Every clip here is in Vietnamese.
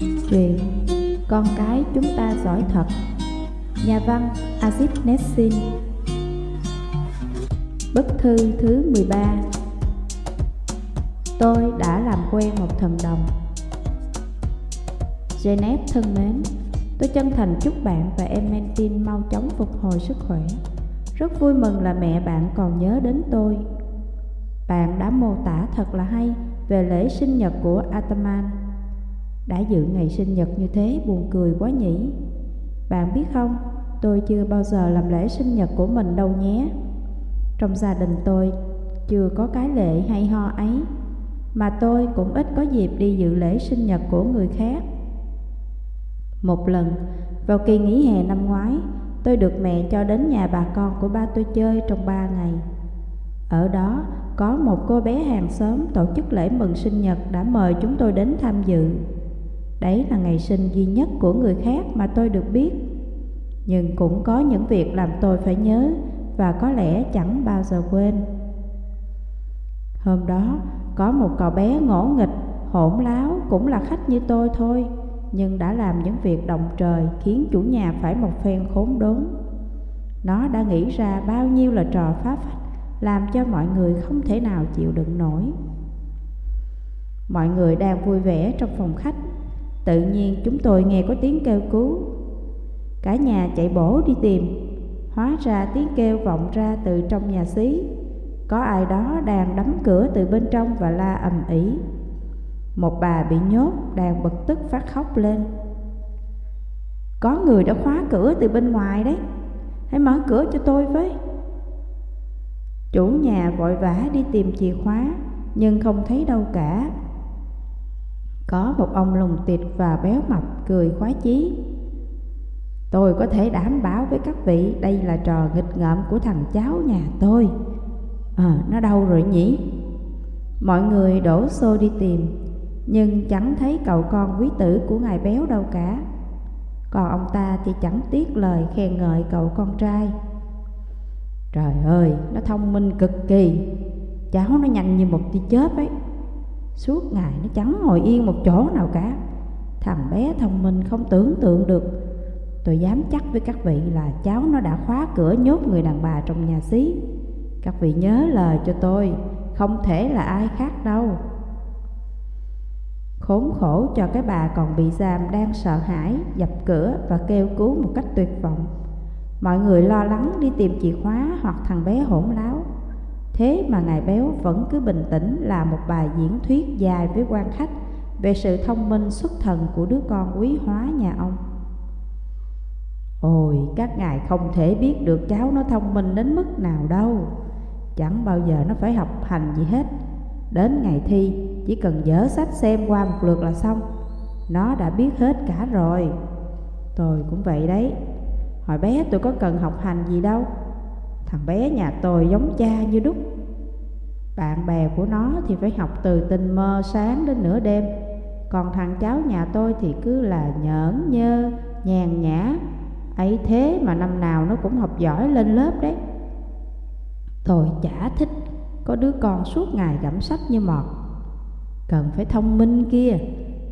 Truyện Con cái chúng ta giỏi thật. Nhà văn azip Nessin. Bức thư thứ 13 Tôi đã làm quen một thần đồng. Janet thân mến, Tôi chân thành chúc bạn và em Mentin mau chóng phục hồi sức khỏe. Rất vui mừng là mẹ bạn còn nhớ đến tôi. Bạn đã mô tả thật là hay về lễ sinh nhật của Ataman đã dự ngày sinh nhật như thế, buồn cười quá nhỉ? Bạn biết không, Tôi chưa bao giờ làm lễ sinh nhật của mình đâu nhé. Trong gia đình tôi, Chưa có cái lễ hay ho ấy, Mà tôi cũng ít có dịp đi dự lễ sinh nhật của người khác. Một lần, Vào kỳ nghỉ hè năm ngoái, Tôi được mẹ cho đến nhà bà con của ba tôi chơi trong ba ngày. Ở đó, có một cô bé hàng xóm tổ chức lễ mừng sinh nhật đã mời chúng tôi đến tham dự. Đấy là ngày sinh duy nhất của người khác mà tôi được biết. Nhưng cũng có những việc làm tôi phải nhớ Và có lẽ chẳng bao giờ quên. Hôm đó có một cậu bé ngỗ nghịch, hỗn láo cũng là khách như tôi thôi Nhưng đã làm những việc động trời khiến chủ nhà phải một phen khốn đốn. Nó đã nghĩ ra bao nhiêu là trò phá phách Làm cho mọi người không thể nào chịu đựng nổi. Mọi người đang vui vẻ trong phòng khách Tự nhiên chúng tôi nghe có tiếng kêu cứu. Cả nhà chạy bổ đi tìm. Hóa ra tiếng kêu vọng ra từ trong nhà xí. Có ai đó đang đấm cửa từ bên trong và la ầm ĩ. Một bà bị nhốt đang bực tức phát khóc lên. Có người đã khóa cửa từ bên ngoài đấy. Hãy mở cửa cho tôi với. Chủ nhà vội vã đi tìm chìa khóa, Nhưng không thấy đâu cả có một ông lùng tiệt và béo mập cười khoái chí. Tôi có thể đảm bảo với các vị đây là trò nghịch ngợm của thằng cháu nhà tôi. Ờ, nó đâu rồi nhỉ? Mọi người đổ xô đi tìm Nhưng chẳng thấy cậu con quý tử của ngài béo đâu cả. Còn ông ta thì chẳng tiếc lời khen ngợi cậu con trai. Trời ơi, nó thông minh cực kỳ. Cháu nó nhanh như một tia chớp ấy. Suốt ngày nó chẳng ngồi yên một chỗ nào cả. Thằng bé thông minh không tưởng tượng được. Tôi dám chắc với các vị là cháu nó đã khóa cửa nhốt người đàn bà trong nhà xí. Các vị nhớ lời cho tôi, Không thể là ai khác đâu. Khốn khổ cho cái bà còn bị giam đang sợ hãi, Dập cửa và kêu cứu một cách tuyệt vọng. Mọi người lo lắng đi tìm chìa khóa hoặc thằng bé hỗn láo. Thế mà Ngài Béo vẫn cứ bình tĩnh là một bài diễn thuyết dài với quan khách về sự thông minh xuất thần của đứa con quý hóa nhà ông. Ôi, các ngài không thể biết được cháu nó thông minh đến mức nào đâu. Chẳng bao giờ nó phải học hành gì hết. Đến ngày thi, chỉ cần dở sách xem qua một lượt là xong. Nó đã biết hết cả rồi. Tôi cũng vậy đấy. Hồi bé tôi có cần học hành gì đâu Thằng bé nhà tôi giống cha như đúc. Bạn bè của nó thì phải học từ tình mơ sáng đến nửa đêm. Còn thằng cháu nhà tôi thì cứ là nhởn nhơ, nhàn nhã. Ấy thế mà năm nào nó cũng học giỏi lên lớp đấy. Tôi chả thích có đứa con suốt ngày gặm sách như mọt. Cần phải thông minh kia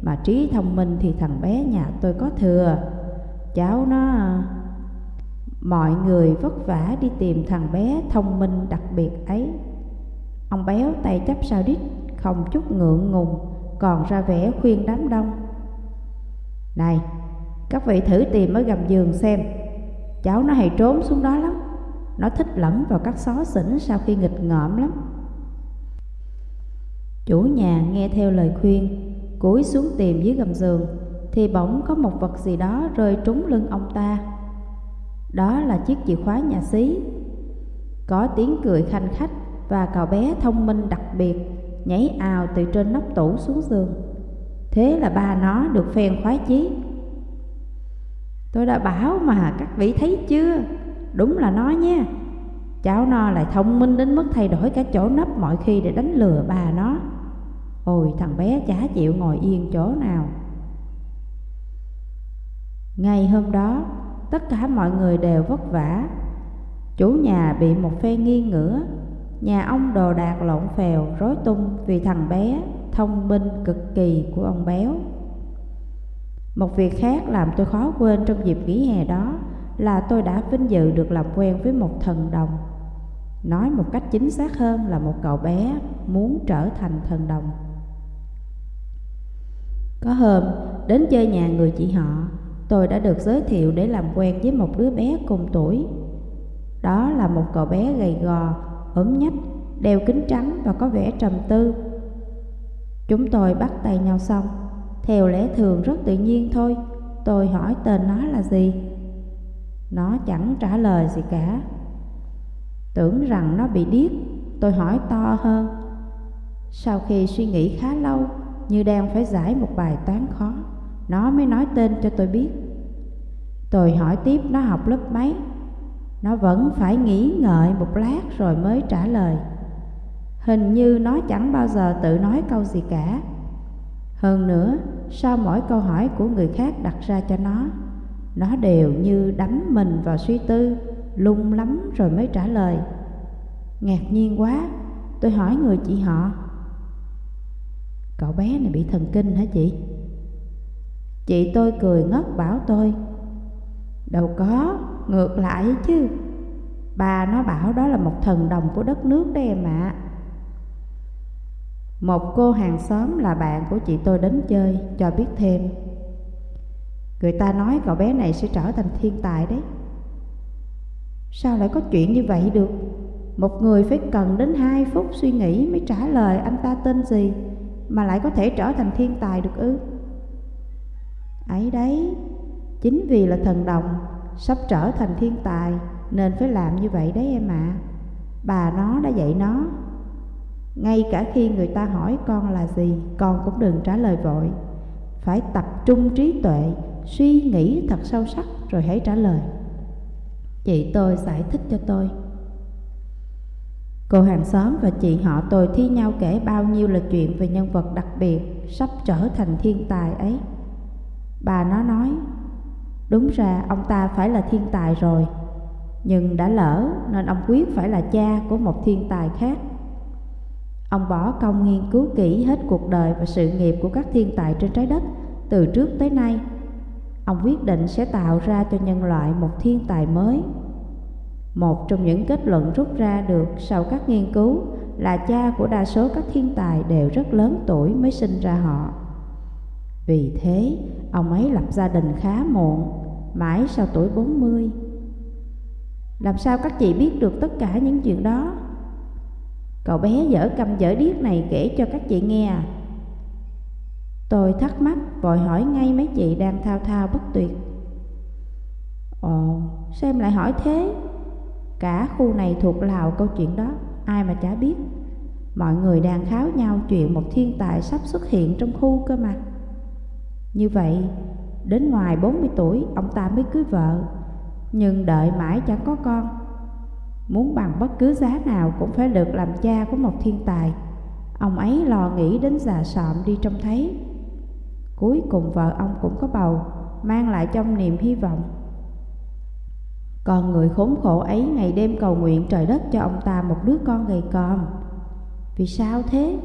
Mà trí thông minh thì thằng bé nhà tôi có thừa. Cháu nó Mọi người vất vả đi tìm thằng bé thông minh đặc biệt ấy. Ông béo tay chấp sao đít, Không chút ngượng ngùng, Còn ra vẻ khuyên đám đông. Này, Các vị thử tìm ở gầm giường xem. Cháu nó hay trốn xuống đó lắm. Nó thích lẫn vào các xó xỉnh Sau khi nghịch ngợm lắm. Chủ nhà nghe theo lời khuyên, Cúi xuống tìm dưới gầm giường, Thì bỗng có một vật gì đó rơi trúng lưng ông ta đó là chiếc chìa khóa nhà xí. Có tiếng cười khanh khách và cậu bé thông minh đặc biệt nhảy ào từ trên nóc tủ xuống giường. Thế là ba nó được phen khoái chí. Tôi đã bảo mà các vị thấy chưa? Đúng là nó nha. Cháu nó lại thông minh đến mức thay đổi cả chỗ nấp mọi khi để đánh lừa bà nó. Ôi thằng bé chả chịu ngồi yên chỗ nào. Ngày hôm đó, tất cả mọi người đều vất vả. Chủ nhà bị một phe nghi ngửa, nhà ông đồ đạc lộn phèo, rối tung vì thằng bé thông minh cực kỳ của ông béo. Một việc khác làm tôi khó quên trong dịp nghỉ hè đó là tôi đã vinh dự được làm quen với một thần đồng. Nói một cách chính xác hơn là một cậu bé muốn trở thành thần đồng. Có hôm, đến chơi nhà người chị họ, tôi đã được giới thiệu để làm quen với một đứa bé cùng tuổi. Đó là một cậu bé gầy gò, ốm nhách, đeo kính trắng và có vẻ trầm tư. Chúng tôi bắt tay nhau xong, theo lẽ thường rất tự nhiên thôi, tôi hỏi tên nó là gì. Nó chẳng trả lời gì cả. Tưởng rằng nó bị điếc, tôi hỏi to hơn. Sau khi suy nghĩ khá lâu, như đang phải giải một bài toán khó, nó mới nói tên cho tôi biết. Tôi hỏi tiếp nó học lớp mấy, nó vẫn phải nghĩ ngợi một lát rồi mới trả lời. Hình như nó chẳng bao giờ tự nói câu gì cả. Hơn nữa, sau mỗi câu hỏi của người khác đặt ra cho nó, nó đều như đắm mình vào suy tư, lung lắm rồi mới trả lời. Ngạc nhiên quá, tôi hỏi người chị họ. Cậu bé này bị thần kinh hả chị? Chị tôi cười ngất bảo tôi Đâu có, ngược lại chứ. Bà nó bảo đó là một thần đồng của đất nước đấy em ạ. Một cô hàng xóm là bạn của chị tôi đến chơi cho biết thêm. Người ta nói cậu bé này sẽ trở thành thiên tài đấy. Sao lại có chuyện như vậy được? Một người phải cần đến 2 phút suy nghĩ mới trả lời anh ta tên gì Mà lại có thể trở thành thiên tài được ư? Ấy đấy, Chính vì là thần đồng Sắp trở thành thiên tài Nên phải làm như vậy đấy em ạ. À. Bà nó đã dạy nó, Ngay cả khi người ta hỏi con là gì, Con cũng đừng trả lời vội. Phải tập trung trí tuệ, Suy nghĩ thật sâu sắc Rồi hãy trả lời. Chị tôi giải thích cho tôi. Cô hàng xóm và chị họ tôi thi nhau kể bao nhiêu là chuyện về nhân vật đặc biệt Sắp trở thành thiên tài ấy. Bà nó nói, Đúng ra ông ta phải là thiên tài rồi, Nhưng đã lỡ nên ông quyết phải là cha của một thiên tài khác. Ông bỏ công nghiên cứu kỹ hết cuộc đời và sự nghiệp của các thiên tài trên trái đất Từ trước tới nay. Ông quyết định sẽ tạo ra cho nhân loại một thiên tài mới. Một trong những kết luận rút ra được sau các nghiên cứu Là cha của đa số các thiên tài đều rất lớn tuổi mới sinh ra họ vì thế, ông ấy lập gia đình khá muộn, mãi sau tuổi 40. Làm sao các chị biết được tất cả những chuyện đó? Cậu bé dở cầm dở điếc này kể cho các chị nghe à? Tôi thắc mắc vội hỏi ngay mấy chị đang thao thao bất tuyệt. Ồ, sao em lại hỏi thế? Cả khu này thuộc lào câu chuyện đó, ai mà chả biết. Mọi người đang kháo nhau chuyện một thiên tài sắp xuất hiện trong khu cơ mà. Như vậy, đến ngoài 40 tuổi ông ta mới cưới vợ, nhưng đợi mãi chẳng có con. Muốn bằng bất cứ giá nào cũng phải được làm cha của một thiên tài. Ông ấy lo nghĩ đến già sọm đi trông thấy. Cuối cùng vợ ông cũng có bầu, mang lại trong niềm hy vọng. Còn người khốn khổ ấy ngày đêm cầu nguyện trời đất cho ông ta một đứa con gầy còm. Vì sao thế?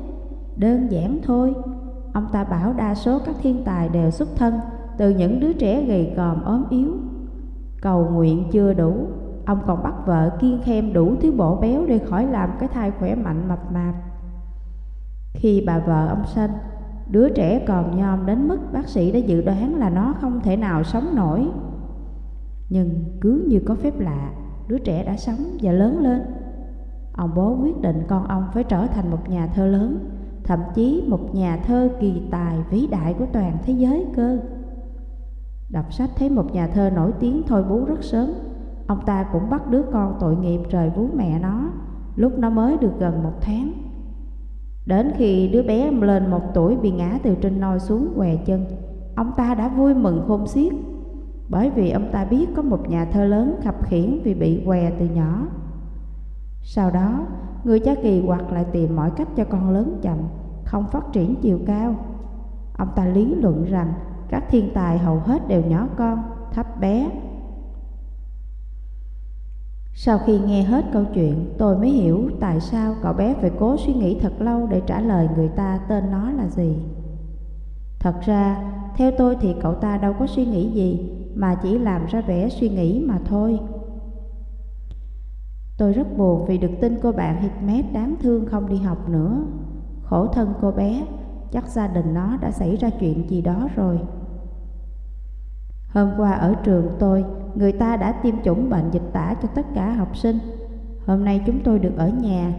Đơn giản thôi, Ông ta bảo đa số các thiên tài đều xuất thân từ những đứa trẻ gầy còm ốm yếu. Cầu nguyện chưa đủ, ông còn bắt vợ kiên khem đủ thứ bổ béo để khỏi làm cái thai khỏe mạnh mập mạp. Khi bà vợ ông sanh, đứa trẻ còn nhom đến mức bác sĩ đã dự đoán là nó không thể nào sống nổi. Nhưng cứ như có phép lạ, đứa trẻ đã sống và lớn lên. Ông bố quyết định con ông phải trở thành một nhà thơ lớn thậm chí một nhà thơ kỳ tài vĩ đại của toàn thế giới cơ. Đọc sách thấy một nhà thơ nổi tiếng thôi bú rất sớm, ông ta cũng bắt đứa con tội nghiệp rời bú mẹ nó lúc nó mới được gần một tháng. Đến khi đứa bé lên một tuổi bị ngã từ trên nôi xuống què chân, ông ta đã vui mừng khôn xiết, bởi vì ông ta biết có một nhà thơ lớn khập khiển vì bị què từ nhỏ. Sau đó, người cha kỳ quặc lại tìm mọi cách cho con lớn chậm, không phát triển chiều cao. Ông ta lý luận rằng các thiên tài hầu hết đều nhỏ con, thấp bé. Sau khi nghe hết câu chuyện, tôi mới hiểu tại sao cậu bé phải cố suy nghĩ thật lâu để trả lời người ta tên nó là gì. Thật ra, theo tôi thì cậu ta đâu có suy nghĩ gì, mà chỉ làm ra vẻ suy nghĩ mà thôi. Tôi rất buồn vì được tin cô bạn Hikmet đáng thương không đi học nữa. Khổ thân cô bé, chắc gia đình nó đã xảy ra chuyện gì đó rồi. Hôm qua ở trường tôi, người ta đã tiêm chủng bệnh dịch tả cho tất cả học sinh. Hôm nay chúng tôi được ở nhà.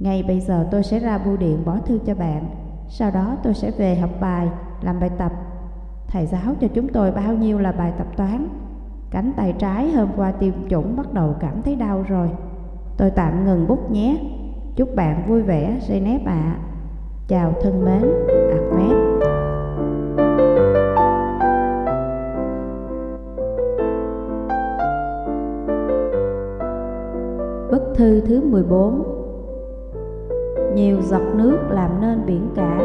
Ngay bây giờ tôi sẽ ra bưu điện bỏ thư cho bạn. Sau đó tôi sẽ về học bài, làm bài tập. Thầy giáo cho chúng tôi bao nhiêu là bài tập toán. Cánh tay trái hôm qua tiêm chủng bắt đầu cảm thấy đau rồi. Tôi tạm ngừng bút nhé. Chúc bạn vui vẻ, Zeynep ạ. À. Chào thân mến, Ahmed. Bức thư thứ 14 Nhiều giọt nước làm nên biển cả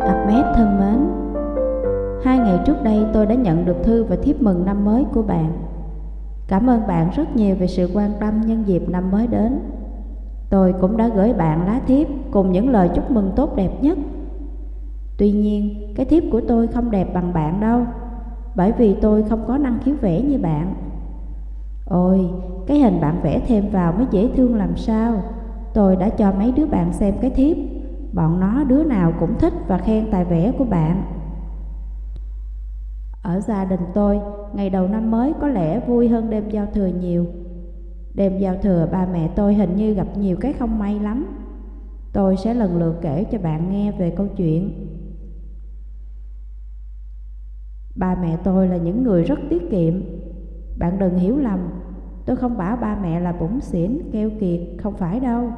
Ahmed thân mến Hai ngày trước đây tôi đã nhận được thư và thiếp mừng năm mới của bạn. Cảm ơn bạn rất nhiều về sự quan tâm nhân dịp năm mới đến. Tôi cũng đã gửi bạn lá thiếp cùng những lời chúc mừng tốt đẹp nhất. Tuy nhiên, cái thiếp của tôi không đẹp bằng bạn đâu Bởi vì tôi không có năng khiếu vẽ như bạn. Ôi, cái hình bạn vẽ thêm vào mới dễ thương làm sao. Tôi đã cho mấy đứa bạn xem cái thiếp. Bọn nó đứa nào cũng thích và khen tài vẽ của bạn. Ở gia đình tôi, ngày đầu năm mới có lẽ vui hơn đêm giao thừa nhiều. Đêm giao thừa ba mẹ tôi hình như gặp nhiều cái không may lắm. Tôi sẽ lần lượt kể cho bạn nghe về câu chuyện. Ba mẹ tôi là những người rất tiết kiệm. Bạn đừng hiểu lầm Tôi không bảo ba mẹ là bủng xỉn, keo kiệt, không phải đâu.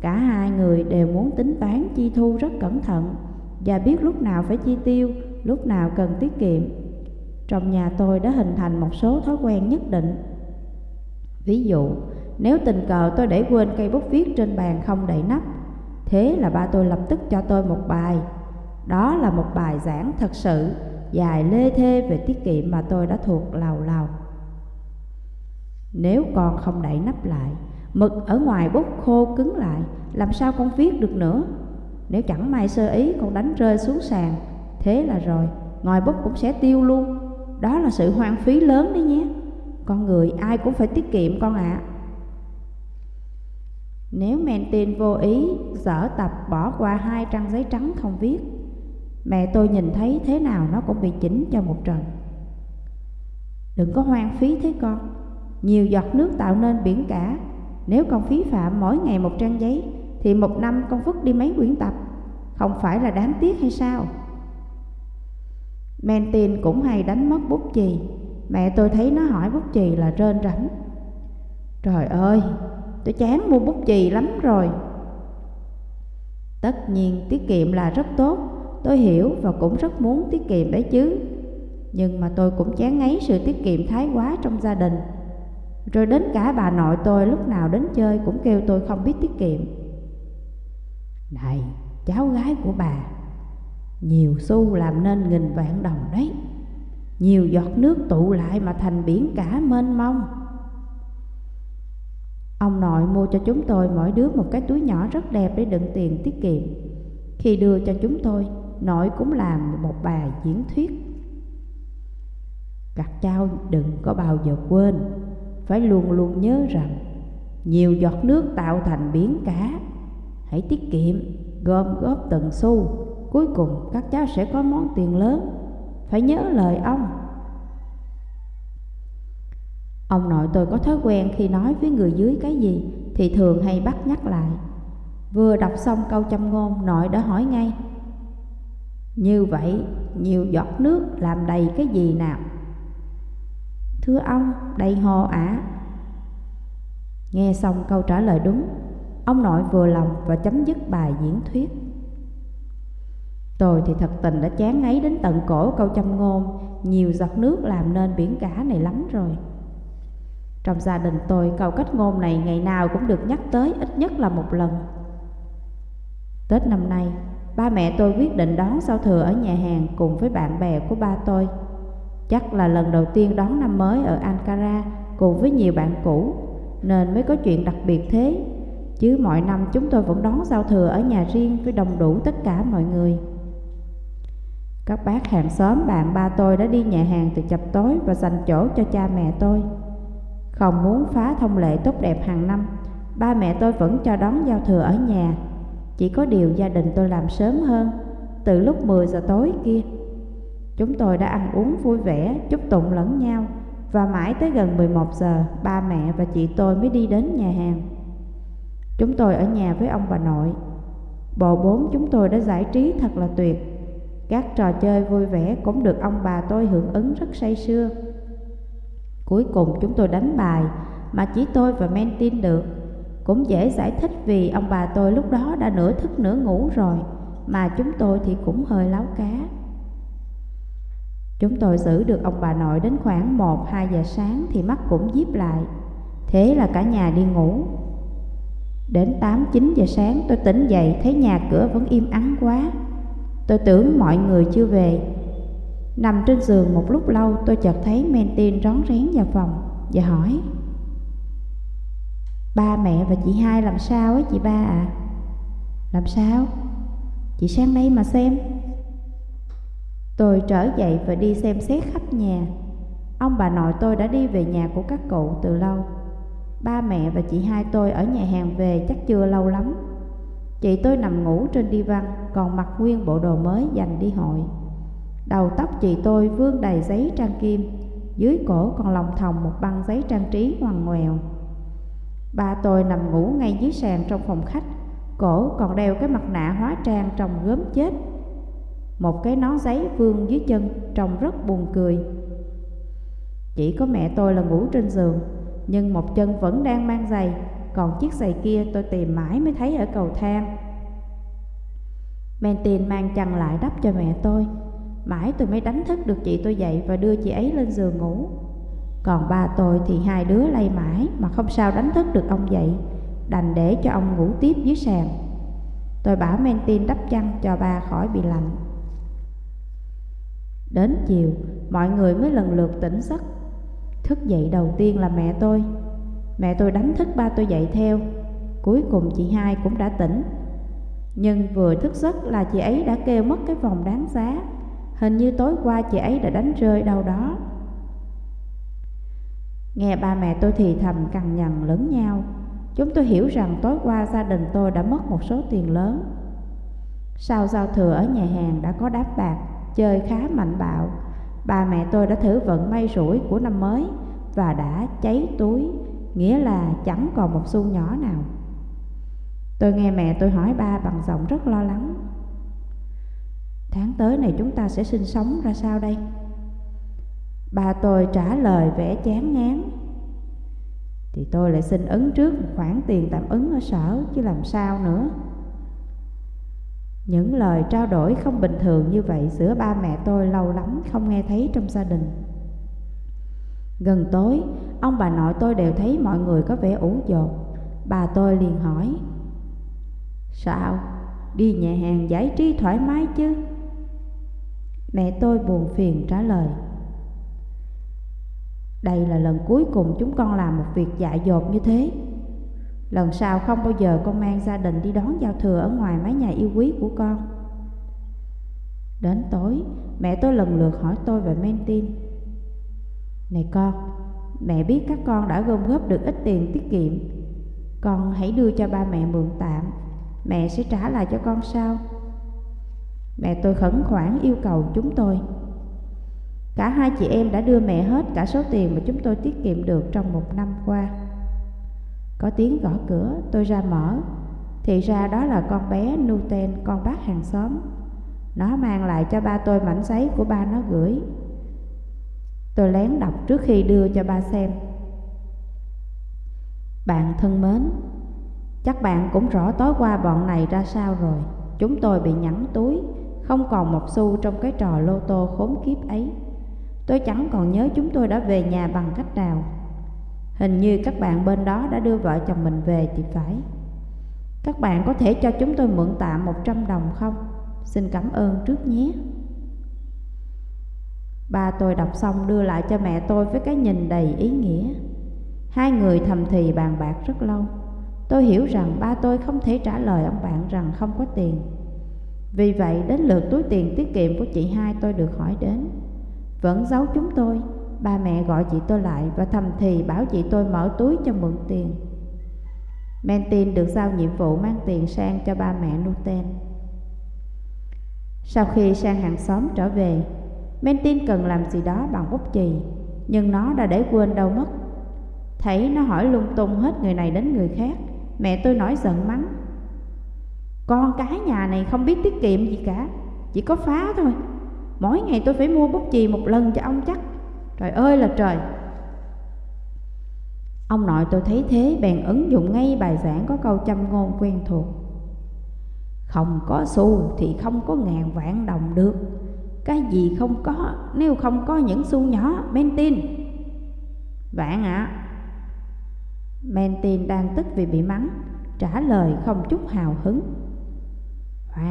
Cả hai người đều muốn tính toán chi thu rất cẩn thận Và biết lúc nào phải chi tiêu, lúc nào cần tiết kiệm. Trong nhà tôi đã hình thành một số thói quen nhất định. Ví dụ, nếu tình cờ tôi để quên cây bút viết trên bàn không đậy nắp Thế là ba tôi lập tức cho tôi một bài. Đó là một bài giảng thật sự Dài lê thê về tiết kiệm mà tôi đã thuộc lào lào. Nếu con không đậy nắp lại Mực ở ngoài bút khô cứng lại Làm sao con viết được nữa? Nếu chẳng may sơ ý con đánh rơi xuống sàn Thế là rồi, Ngòi bút cũng sẽ tiêu luôn. Đó là sự hoang phí lớn đấy nhé. Con người ai cũng phải tiết kiệm con ạ. À. Nếu men vô ý, dở tập bỏ qua hai trang giấy trắng không viết, Mẹ tôi nhìn thấy thế nào nó cũng bị chỉnh cho một trận. Đừng có hoang phí thế con. Nhiều giọt nước tạo nên biển cả. Nếu con phí phạm mỗi ngày một trang giấy, Thì một năm con vứt đi mấy quyển tập. Không phải là đáng tiếc hay sao? Men cũng hay đánh mất bút chì. Mẹ tôi thấy nó hỏi bút chì là rên rảnh. Trời ơi, tôi chán mua bút chì lắm rồi. Tất nhiên tiết kiệm là rất tốt Tôi hiểu và cũng rất muốn tiết kiệm đấy chứ. Nhưng mà tôi cũng chán ngấy sự tiết kiệm thái quá trong gia đình. Rồi đến cả bà nội tôi lúc nào đến chơi cũng kêu tôi không biết tiết kiệm. Này, cháu gái của bà nhiều xu làm nên nghìn vạn đồng đấy. Nhiều giọt nước tụ lại mà thành biển cả mênh mông. Ông nội mua cho chúng tôi mỗi đứa một cái túi nhỏ rất đẹp để đựng tiền tiết kiệm. Khi đưa cho chúng tôi, nội cũng làm một bài diễn thuyết. Các cháu đừng có bao giờ quên Phải luôn luôn nhớ rằng Nhiều giọt nước tạo thành biển cả. Hãy tiết kiệm, gom góp từng xu. Cuối cùng, các cháu sẽ có món tiền lớn. Phải nhớ lời ông. Ông nội tôi có thói quen khi nói với người dưới cái gì Thì thường hay bắt nhắc lại. Vừa đọc xong câu châm ngôn, Nội đã hỏi ngay, Như vậy, nhiều giọt nước làm đầy cái gì nào? Thưa ông, đầy hồ ả Nghe xong câu trả lời đúng, Ông nội vừa lòng và chấm dứt bài diễn thuyết. Tôi thì thật tình đã chán ngấy đến tận cổ câu châm ngôn Nhiều giọt nước làm nên biển cả này lắm rồi. Trong gia đình tôi câu cách ngôn này ngày nào cũng được nhắc tới ít nhất là một lần. Tết năm nay, ba mẹ tôi quyết định đón giao thừa ở nhà hàng cùng với bạn bè của ba tôi. Chắc là lần đầu tiên đón năm mới ở Ankara cùng với nhiều bạn cũ Nên mới có chuyện đặc biệt thế. Chứ mọi năm chúng tôi vẫn đón giao thừa ở nhà riêng với đồng đủ tất cả mọi người. Các bác hàng xóm bạn ba tôi đã đi nhà hàng từ chập tối và dành chỗ cho cha mẹ tôi. Không muốn phá thông lệ tốt đẹp hàng năm, ba mẹ tôi vẫn cho đón giao thừa ở nhà. Chỉ có điều gia đình tôi làm sớm hơn, từ lúc 10 giờ tối kia. Chúng tôi đã ăn uống vui vẻ, chúc tụng lẫn nhau và mãi tới gần 11 giờ, ba mẹ và chị tôi mới đi đến nhà hàng. Chúng tôi ở nhà với ông bà nội. Bộ bốn chúng tôi đã giải trí thật là tuyệt. Các trò chơi vui vẻ cũng được ông bà tôi hưởng ứng rất say sưa. Cuối cùng chúng tôi đánh bài mà chỉ tôi và men tin được. Cũng dễ giải thích vì ông bà tôi lúc đó đã nửa thức nửa ngủ rồi, mà chúng tôi thì cũng hơi láo cá. Chúng tôi giữ được ông bà nội đến khoảng 1-2 giờ sáng thì mắt cũng díp lại. Thế là cả nhà đi ngủ. Đến 8-9 giờ sáng tôi tỉnh dậy thấy nhà cửa vẫn im ắng quá. Tôi tưởng mọi người chưa về. Nằm trên giường một lúc lâu, tôi chợt thấy Mentin rón rén vào phòng và hỏi, Ba mẹ và chị hai làm sao ấy chị ba ạ? À? Làm sao? Chị sang đây mà xem Tôi trở dậy và đi xem xét khắp nhà Ông bà nội tôi đã đi về nhà của các cụ từ lâu Ba mẹ và chị hai tôi ở nhà hàng về chắc chưa lâu lắm Chị tôi nằm ngủ trên đi văn, Còn mặc nguyên bộ đồ mới dành đi hội. Đầu tóc chị tôi vương đầy giấy trang kim, Dưới cổ còn lòng thòng một băng giấy trang trí ngoằn ngoèo. Ba tôi nằm ngủ ngay dưới sàn trong phòng khách, Cổ còn đeo cái mặt nạ hóa trang trông gớm chết. Một cái nón giấy vương dưới chân trông rất buồn cười. Chỉ có mẹ tôi là ngủ trên giường, Nhưng một chân vẫn đang mang giày còn chiếc giày kia tôi tìm mãi mới thấy ở cầu thang. Mentin mang chăn lại đắp cho mẹ tôi. Mãi tôi mới đánh thức được chị tôi dậy và đưa chị ấy lên giường ngủ. Còn ba tôi thì hai đứa lay mãi mà không sao đánh thức được ông dậy Đành để cho ông ngủ tiếp dưới sàn. Tôi bảo Mentin đắp chăn cho ba khỏi bị lạnh. Đến chiều, mọi người mới lần lượt tỉnh giấc. Thức dậy đầu tiên là mẹ tôi. Mẹ tôi đánh thức ba tôi dậy theo. Cuối cùng chị hai cũng đã tỉnh. Nhưng vừa thức giấc là chị ấy đã kêu mất cái vòng đáng giá. Hình như tối qua chị ấy đã đánh rơi đâu đó. Nghe ba mẹ tôi thì thầm cằn nhằn lớn nhau. Chúng tôi hiểu rằng tối qua gia đình tôi đã mất một số tiền lớn. Sau giao thừa ở nhà hàng đã có đáp bạc, Chơi khá mạnh bạo. Ba mẹ tôi đã thử vận may rủi của năm mới Và đã cháy túi. Nghĩa là chẳng còn một xu nhỏ nào. Tôi nghe mẹ tôi hỏi ba bằng giọng rất lo lắng. Tháng tới này chúng ta sẽ sinh sống ra sao đây? Ba tôi trả lời vẻ chán ngán. Thì tôi lại xin ứng trước một khoản tiền tạm ứng ở sở chứ làm sao nữa. Những lời trao đổi không bình thường như vậy giữa ba mẹ tôi lâu lắm không nghe thấy trong gia đình. Gần tối, ông bà nội tôi đều thấy mọi người có vẻ ủ dột Bà tôi liền hỏi Sao? Đi nhà hàng giải trí thoải mái chứ? Mẹ tôi buồn phiền trả lời Đây là lần cuối cùng chúng con làm một việc dại dột như thế Lần sau không bao giờ con mang gia đình đi đón giao thừa ở ngoài mái nhà yêu quý của con Đến tối, mẹ tôi lần lượt hỏi tôi về men tin này con, mẹ biết các con đã gom góp được ít tiền tiết kiệm. Con hãy đưa cho ba mẹ mượn tạm. Mẹ sẽ trả lại cho con sau. Mẹ tôi khẩn khoản yêu cầu chúng tôi. Cả hai chị em đã đưa mẹ hết cả số tiền mà chúng tôi tiết kiệm được trong một năm qua. Có tiếng gõ cửa, tôi ra mở. Thì ra đó là con bé Nuten, con bác hàng xóm. Nó mang lại cho ba tôi mảnh giấy của ba nó gửi. Tôi lén đọc trước khi đưa cho ba xem. Bạn thân mến, Chắc bạn cũng rõ tối qua bọn này ra sao rồi. Chúng tôi bị nhẵn túi, không còn một xu trong cái trò lô tô khốn kiếp ấy. Tôi chẳng còn nhớ chúng tôi đã về nhà bằng cách nào. Hình như các bạn bên đó đã đưa vợ chồng mình về thì phải. Các bạn có thể cho chúng tôi mượn tạm 100 đồng không? Xin cảm ơn trước nhé. Ba tôi đọc xong đưa lại cho mẹ tôi với cái nhìn đầy ý nghĩa Hai người thầm thì bàn bạc rất lâu Tôi hiểu rằng ba tôi không thể trả lời ông bạn rằng không có tiền. Vì vậy đến lượt túi tiền tiết kiệm của chị hai tôi được hỏi đến. Vẫn giấu chúng tôi, ba mẹ gọi chị tôi lại và thầm thì bảo chị tôi mở túi cho mượn tiền. Mentin được giao nhiệm vụ mang tiền sang cho ba mẹ Nuten. Sau khi sang hàng xóm trở về, Mentin cần làm gì đó bằng bút chì, nhưng nó đã để quên đâu mất. Thấy nó hỏi lung tung hết người này đến người khác, mẹ tôi nổi giận mắng. Con cái nhà này không biết tiết kiệm gì cả, chỉ có phá thôi. Mỗi ngày tôi phải mua bút chì một lần cho ông chắc. Trời ơi là trời! Ông nội tôi thấy thế bèn ứng dụng ngay bài giảng có câu châm ngôn quen thuộc. Không có xu thì không có ngàn vạn đồng được cái gì không có nếu không có những xu nhỏ Mentin Vạn ạ. À. Mentin đang tức vì bị mắng Trả lời không chút hào hứng.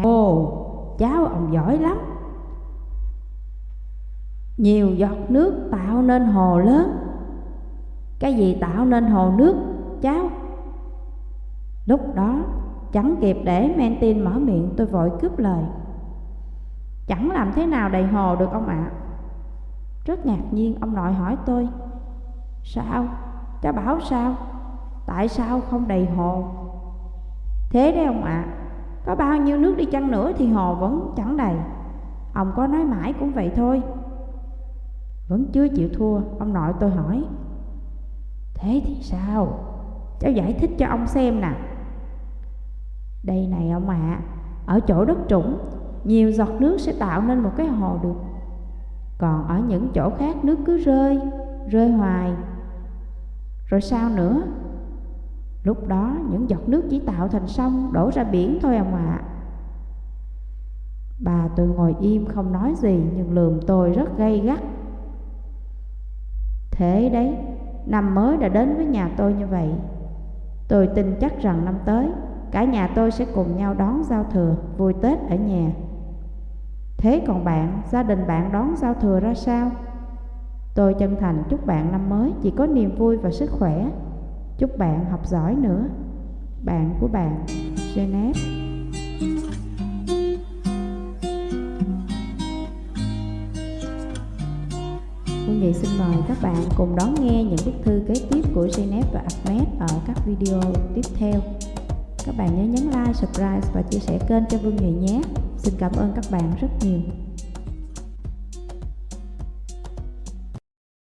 Ồ, cháu ông giỏi lắm. Nhiều giọt nước tạo nên hồ lớn. Cái gì tạo nên hồ nước, cháu? Lúc đó Chẳng kịp để Mentin mở miệng tôi vội cướp lời. Chẳng làm thế nào đầy hồ được ông ạ à? Rất ngạc nhiên ông nội hỏi tôi Sao? Cháu bảo sao? Tại sao không đầy hồ? Thế đấy ông ạ à, Có bao nhiêu nước đi chăng nữa thì hồ vẫn chẳng đầy Ông có nói mãi cũng vậy thôi Vẫn chưa chịu thua Ông nội tôi hỏi Thế thì sao? Cháu giải thích cho ông xem nè đây này ông ạ, à, ở chỗ đất trũng, nhiều giọt nước sẽ tạo nên một cái hồ được. Còn ở những chỗ khác nước cứ rơi, rơi hoài. Rồi sao nữa? Lúc đó những giọt nước chỉ tạo thành sông đổ ra biển thôi ông ạ. À. Bà tôi ngồi im không nói gì nhưng lườm tôi rất gay gắt. Thế đấy, năm mới đã đến với nhà tôi như vậy. Tôi tin chắc rằng năm tới Cả nhà tôi sẽ cùng nhau đón giao thừa Vui Tết ở nhà Thế còn bạn, gia đình bạn đón giao thừa ra sao? Tôi chân thành chúc bạn năm mới chỉ có niềm vui và sức khỏe Chúc bạn học giỏi nữa Bạn của bạn, Geneva Quý Nghị xin mời các bạn cùng đón nghe những bức thư kế tiếp của Geneva và Ahmed ở các video tiếp theo. Các bạn nhớ nhấn like, subscribe và chia sẻ kênh cho Vương Nhụy nhé. Xin cảm ơn các bạn rất nhiều.